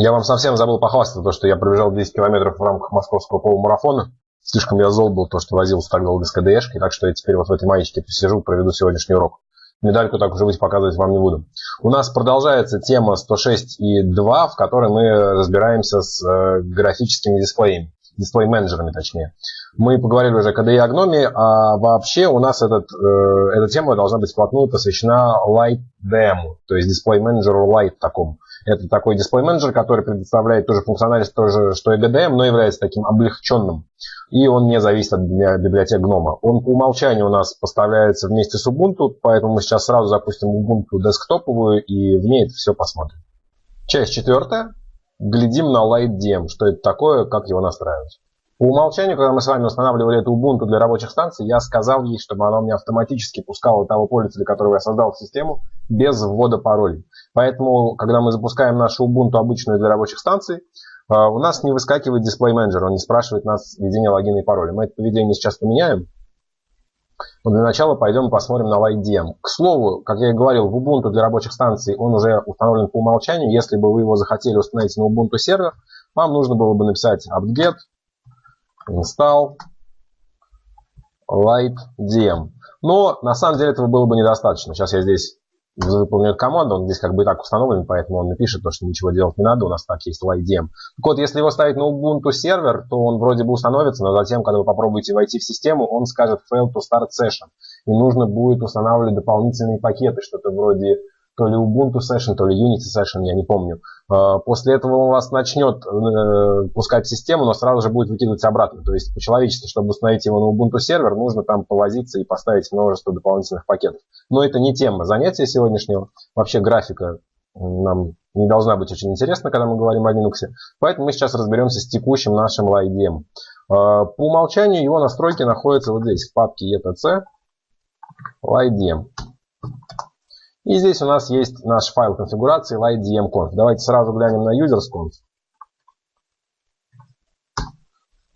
Я вам совсем забыл похвастаться, то, что я пробежал 10 километров в рамках московского полумарафона. Слишком я зол был, то, что возился так долго с КДшкой, так что я теперь вот в этой маечке посижу, проведу сегодняшний урок. Медальку так уже быть показывать вам не буду. У нас продолжается тема 106 и 2, в которой мы разбираемся с э, графическими дисплеями, дисплей-менеджерами точнее. Мы поговорили уже о KDE и Agnomie, а вообще у нас этот, э, эта тема должна быть вплотную посвящена Light DM, то есть дисплей-менеджеру Light такому. Это такой дисплей-менеджер, который предоставляет ту же функциональность, тоже, что и GDM, но является таким облегченным. И он не зависит от библиотек Gnome. Он по умолчанию у нас поставляется вместе с Ubuntu, поэтому мы сейчас сразу запустим Ubuntu десктоповую и в ней это все посмотрим. Часть четвертая. Глядим на LightDM, что это такое, как его настраивать. По умолчанию, когда мы с вами устанавливали эту Ubuntu для рабочих станций, я сказал ей, чтобы она мне автоматически пускала того пользователя, которого я создал в систему, без ввода паролей. Поэтому, когда мы запускаем нашу Ubuntu обычную для рабочих станций, а, у нас не выскакивает дисплей менеджер, он не спрашивает нас введение логина и пароля. Мы это поведение сейчас поменяем. Но для начала пойдем посмотрим на LightDM. К слову, как я и говорил, в Ubuntu для рабочих станций он уже установлен по умолчанию. Если бы вы его захотели установить на Ubuntu сервер, вам нужно было бы написать apt-get install lightdm. Но на самом деле этого было бы недостаточно. Сейчас я здесь выполняю команду, он здесь как бы и так установлен, поэтому он напишет то, что ничего делать не надо, у нас так есть lightdm. Так вот, если его ставить на Ubuntu сервер, то он вроде бы установится, но затем, когда вы попробуете войти в систему, он скажет fail to start session. И нужно будет устанавливать дополнительные пакеты, что-то вроде то ли Ubuntu Session, то ли Unity Session, я не помню. А, после этого он вас начнет э, пускать систему, но сразу же будет выкидывать обратно. То есть по-человечески, чтобы установить его на Ubuntu сервер, нужно там повозиться и поставить множество дополнительных пакетов. Но это не тема занятия сегодняшнего. Вообще графика нам не должна быть очень интересна, когда мы говорим о Linux. Поэтому мы сейчас разберемся с текущим нашим LightDM. А, по умолчанию его настройки находятся вот здесь, в папке etc LightDM. И здесь у нас есть наш файл конфигурации lightdmconf. Давайте сразу глянем на usersconf.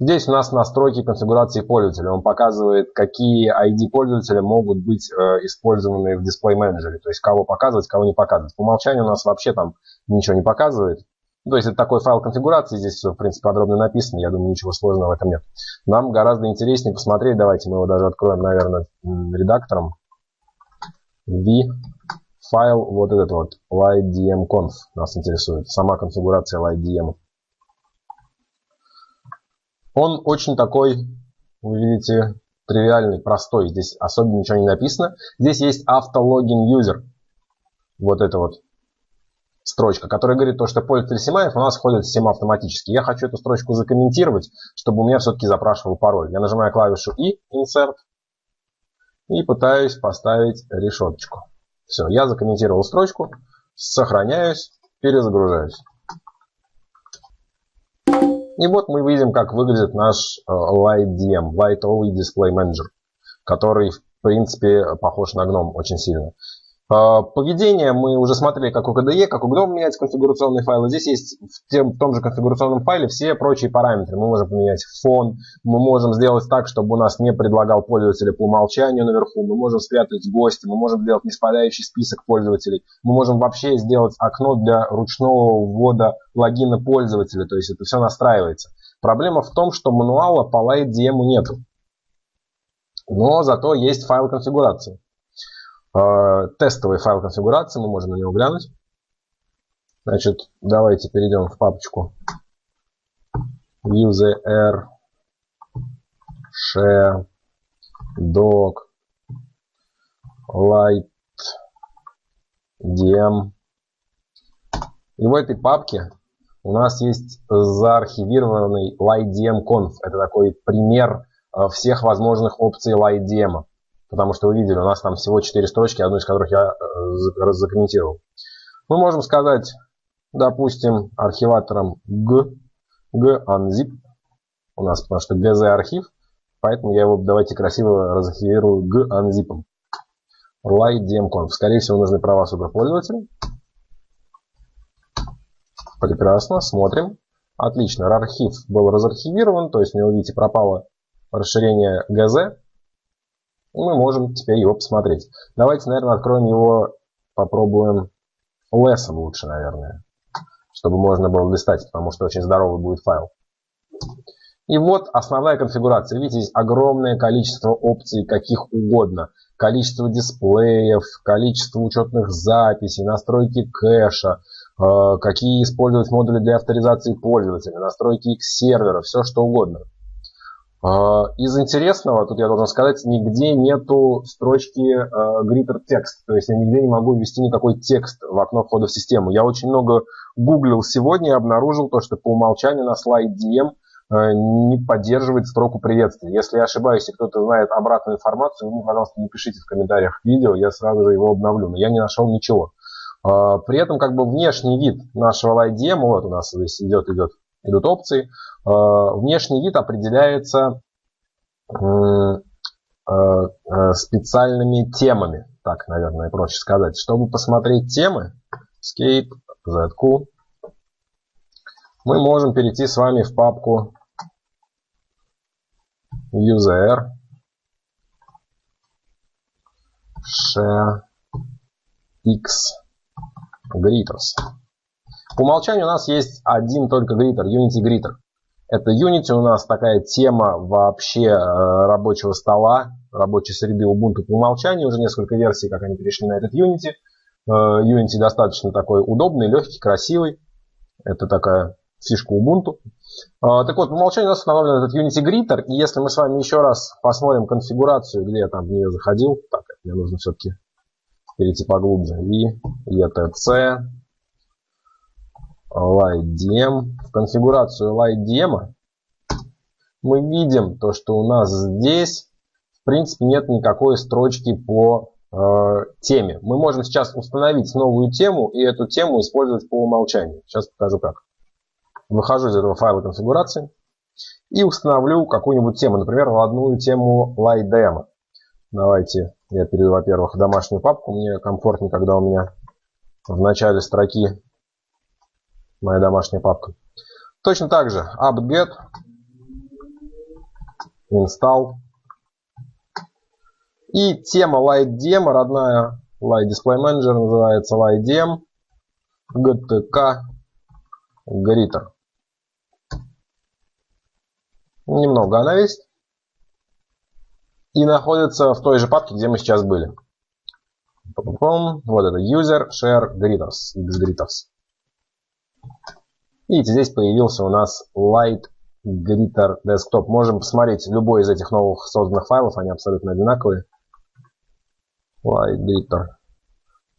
Здесь у нас настройки конфигурации пользователя. Он показывает, какие ID пользователя могут быть э, использованы в дисплей менеджере. То есть, кого показывать, кого не показывать. По умолчанию у нас вообще там ничего не показывает. То есть, это такой файл конфигурации. Здесь все, в принципе, подробно написано. Я думаю, ничего сложного в этом нет. Нам гораздо интереснее посмотреть. Давайте мы его даже откроем, наверное, редактором. V файл вот этот вот lightdmconf нас интересует, сама конфигурация lightdm. Он очень такой, вы видите, тривиальный, простой. Здесь особенно ничего не написано. Здесь есть автологин user. Вот это вот строчка, которая говорит то, что пользователь Симаев у нас входит в систему автоматически. Я хочу эту строчку закомментировать, чтобы у меня все-таки запрашивал пароль. Я нажимаю клавишу И, Insert, и пытаюсь поставить решеточку. Все, я закомментировал строчку, сохраняюсь, перезагружаюсь. И вот мы видим, как выглядит наш э, LightDM, Light Only Display Manager, который, в принципе, похож на GNOME очень сильно. А, поведение мы уже смотрели, как у KDE, как у GNOME менять конфигурационные файлы. Здесь есть в, тем, в том же конфигурационном файле все прочие параметры. Мы можем поменять фон, мы можем сделать так, чтобы у нас не предлагал пользователя по умолчанию наверху, мы можем спрятать гости, мы можем сделать неспадающий список пользователей, мы можем вообще сделать окно для ручного ввода логина пользователя, то есть это все настраивается. Проблема в том, что мануала по LightDM нет. Но зато есть файл конфигурации. Э, тестовый файл конфигурации, мы можем на него глянуть. Значит, давайте перейдем в папочку user share doc light dm и в этой папке у нас есть заархивированный lightdm.conf. Это такой пример э, всех возможных опций lightdm потому что вы видели, у нас там всего 4 строчки, одну из которых я э, закомментировал. Мы можем сказать, допустим, архиватором g, g unzip, у нас потому что gz архив, поэтому я его давайте красиво разархивирую g unzip. lightdmconf. Скорее всего, нужны права суперпользователя. Прекрасно, смотрим. Отлично, архив был разархивирован, то есть у него, видите, пропало расширение gz мы можем теперь его посмотреть. Давайте, наверное, откроем его, попробуем лесом лучше, наверное. чтобы можно было листать, потому что очень здоровый будет файл. И вот основная конфигурация. Видите, здесь огромное количество опций, каких угодно. Количество дисплеев, количество учетных записей, настройки кэша, э, какие использовать модули для авторизации пользователя, настройки их сервера, все что угодно. Э, из интересного, тут я должен сказать, нигде нету строчки greeter текст. То есть я нигде не могу ввести никакой текст в окно входа в систему. Я очень много гуглил сегодня и обнаружил то, что по умолчанию на слайд DM Э, не поддерживает строку приветствия. Если я ошибаюсь и кто-то знает обратную информацию, вы мне, пожалуйста, напишите в комментариях видео, я сразу же его обновлю. Но я не нашел ничего. При этом как бы внешний вид нашего LightDM, вот у нас здесь идет, идет, идут опции, э, внешний вид определяется специальными темами. Так, наверное, проще сказать. Чтобы посмотреть темы, Escape, ZQ, мы можем перейти с вами в папку user share x greeters. По умолчанию у нас есть один только гритер, Unity Greeter. Это Unity у нас такая тема вообще э, рабочего стола, рабочей среды Ubuntu по умолчанию. Уже несколько версий, как они перешли на этот Unity. Э, Unity достаточно такой удобный, легкий, красивый. Это такая фишка Ubuntu. А, так вот, по умолчанию у нас установлен этот Unity Greeter, и если мы с вами еще раз посмотрим конфигурацию, где я там в нее заходил, так, мне нужно все-таки перейти поглубже, и ETC, LightDM. В конфигурацию LightDM мы видим то, что у нас здесь, в принципе, нет никакой строчки по э, теме. Мы можем сейчас установить новую тему и эту тему использовать по умолчанию. Сейчас покажу как выхожу из этого файла конфигурации и установлю какую-нибудь тему, например, родную тему LightDemo. Давайте я перейду, во-первых, в домашнюю папку. Мне комфортнее, когда у меня в начале строки моя домашняя папка. Точно так же apt-get, install. И тема LightDemo, родная Light Display Manager называется LightDem, GTK, Gritter. Немного она есть. И находится в той же папке, где мы сейчас были. Вот это user share greeters, xgreeters. Видите, здесь появился у нас light greeter desktop. Можем посмотреть любой из этих новых созданных файлов, они абсолютно одинаковые. Light greeter.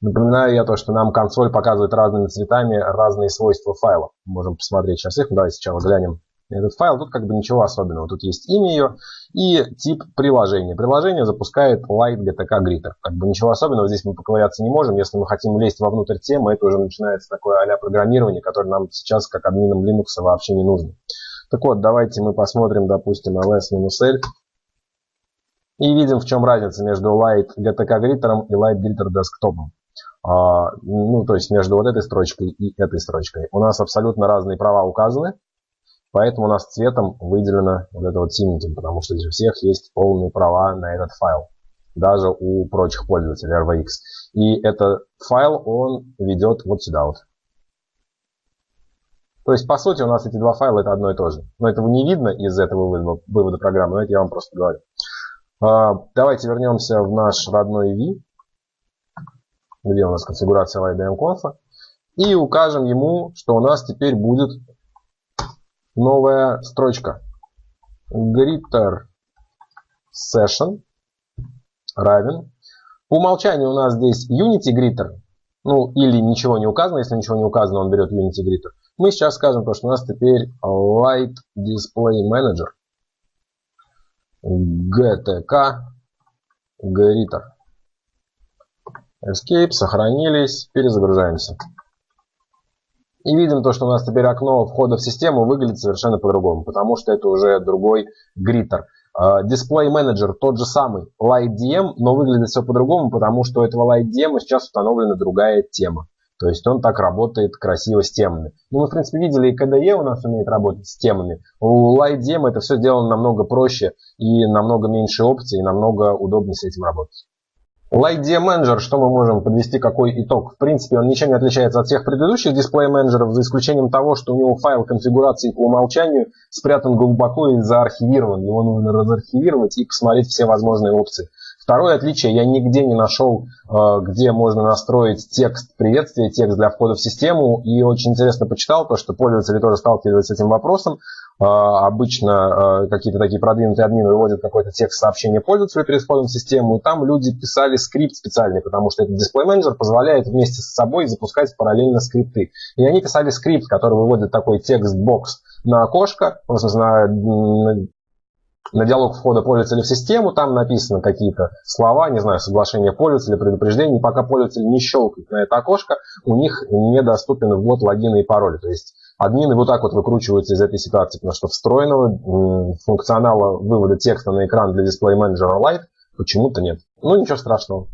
Напоминаю я то, что нам консоль показывает разными цветами разные свойства файлов. Можем посмотреть сейчас их. Давайте сначала глянем этот файл. Тут как бы ничего особенного. Тут есть имя ее и тип приложения. Приложение запускает Light GTK Greeter. Как бы ничего особенного здесь мы поковыряться не можем. Если мы хотим лезть вовнутрь темы, это уже начинается такое а программирование, которое нам сейчас, как админам Linux, вообще не нужно. Так вот, давайте мы посмотрим, допустим, ls-l. И видим, в чем разница между Light GTK Greeter и Light Greeter Desktop. А, ну, то есть между вот этой строчкой и этой строчкой. У нас абсолютно разные права указаны. Поэтому у нас цветом выделено вот это вот синеньким, потому что здесь у всех есть полные права на этот файл. Даже у прочих пользователей RVX. И этот файл, он ведет вот сюда вот. То есть, по сути, у нас эти два файла это одно и то же. Но этого не видно из этого вывода, вывода программы, но это я вам просто говорю. А, давайте вернемся в наш родной V, где у нас конфигурация LightDM и укажем ему, что у нас теперь будет новая строчка. Greeter session равен. По умолчанию у нас здесь Unity Greeter. Ну, или ничего не указано. Если ничего не указано, он берет Unity Greeter. Мы сейчас скажем, то, что у нас теперь Light Display Manager. GTK Greeter. Escape, сохранились, перезагружаемся. И видим то, что у нас теперь окно входа в систему выглядит совершенно по-другому, потому что это уже другой гриттер. Дисплей менеджер тот же самый, LightDM, но выглядит все по-другому, потому что у этого LightDM сейчас установлена другая тема. То есть он так работает красиво с темами. Ну, мы, в принципе, видели, и KDE у нас умеет работать с темами. У LightDM это все сделано намного проще, и намного меньше опций, и намного удобнее с этим работать. Light DM Manager, что мы можем подвести, какой итог? В принципе, он ничем не отличается от всех предыдущих дисплей менеджеров, за исключением того, что у него файл конфигурации по умолчанию спрятан глубоко и заархивирован. Его нужно разархивировать и посмотреть все возможные опции. Второе отличие, я нигде не нашел, э, где можно настроить текст приветствия, текст для входа в систему. И очень интересно почитал то, что пользователи тоже сталкиваются с этим вопросом. А, обычно а, какие-то такие продвинутые админы выводят какой-то текст сообщения пользователю перед входом в систему, и там люди писали скрипт специальный, потому что этот дисплей менеджер позволяет вместе с собой запускать параллельно скрипты. И они писали скрипт, который выводит такой текст-бокс на окошко, в смысле, на, на диалог входа пользователя в систему, там написаны какие-то слова, не знаю, соглашение пользователя, предупреждение, пока пользователь не щелкает на это окошко, у них недоступен ввод логина и пароля. То есть админы вот так вот выкручиваются из этой ситуации, потому что встроенного функционала вывода текста на экран для дисплей менеджера Lite почему-то нет. Ну, ничего страшного.